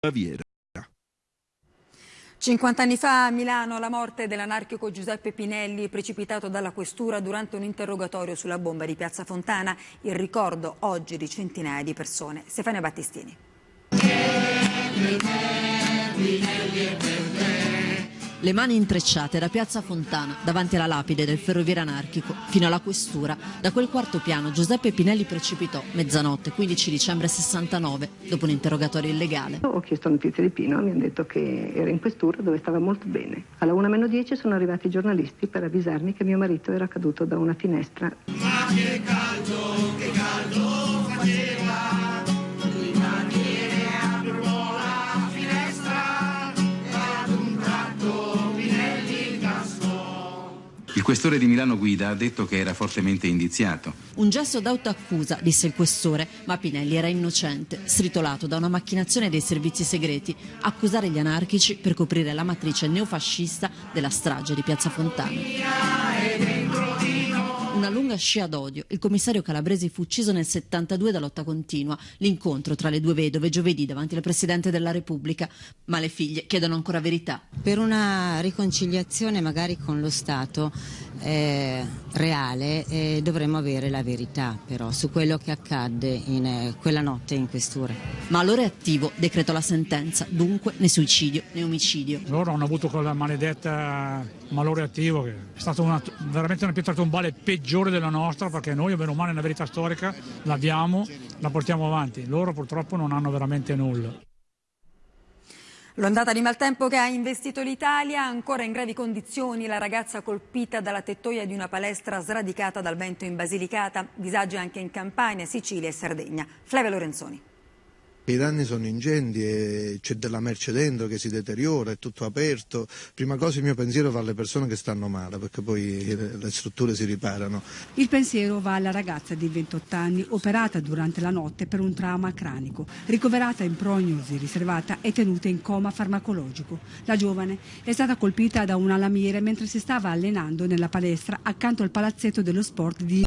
Baviera. 50 anni fa a Milano la morte dell'anarchico Giuseppe Pinelli precipitato dalla questura durante un interrogatorio sulla bomba di Piazza Fontana, il ricordo oggi di centinaia di persone. Stefania Battistini. Le mani intrecciate da Piazza Fontana, davanti alla lapide del ferroviere anarchico, fino alla questura. Da quel quarto piano Giuseppe Pinelli precipitò, mezzanotte, 15 dicembre 69, dopo un interrogatorio illegale. Ho chiesto notizie di Pino, mi hanno detto che era in questura dove stava molto bene. Alla 1 meno 10 sono arrivati i giornalisti per avvisarmi che mio marito era caduto da una finestra. Ma che Il questore di Milano Guida ha detto che era fortemente indiziato. Un gesto d'autoaccusa, disse il questore, ma Pinelli era innocente, stritolato da una macchinazione dei servizi segreti, accusare gli anarchici per coprire la matrice neofascista della strage di Piazza Fontana scia d'odio. Il commissario Calabresi fu ucciso nel 72 da lotta continua. L'incontro tra le due vedove giovedì davanti al Presidente della Repubblica. Ma le figlie chiedono ancora verità. Per una riconciliazione magari con lo Stato eh, reale eh, dovremmo avere la verità però su quello che accadde in eh, quella notte in questura. Ma allora è attivo, decretò la sentenza, dunque né suicidio né omicidio. Loro hanno avuto quella maledetta malore attivo che è stata una, veramente una pietra tombale peggiore della nostra perché noi, bene o male, una verità storica l'abbiamo, la portiamo avanti. Loro purtroppo non hanno veramente nulla. L'ondata di maltempo che ha investito l'Italia, ancora in gravi condizioni, la ragazza colpita dalla tettoia di una palestra sradicata dal vento in Basilicata, disagi anche in Campania, Sicilia e Sardegna. Flavia Lorenzoni. I danni sono ingenti e c'è della merce dentro che si deteriora, è tutto aperto. Prima cosa il mio pensiero va alle persone che stanno male perché poi le strutture si riparano. Il pensiero va alla ragazza di 28 anni operata durante la notte per un trauma cranico, ricoverata in prognosi riservata e tenuta in coma farmacologico. La giovane è stata colpita da una lamiera mentre si stava allenando nella palestra accanto al palazzetto dello sport di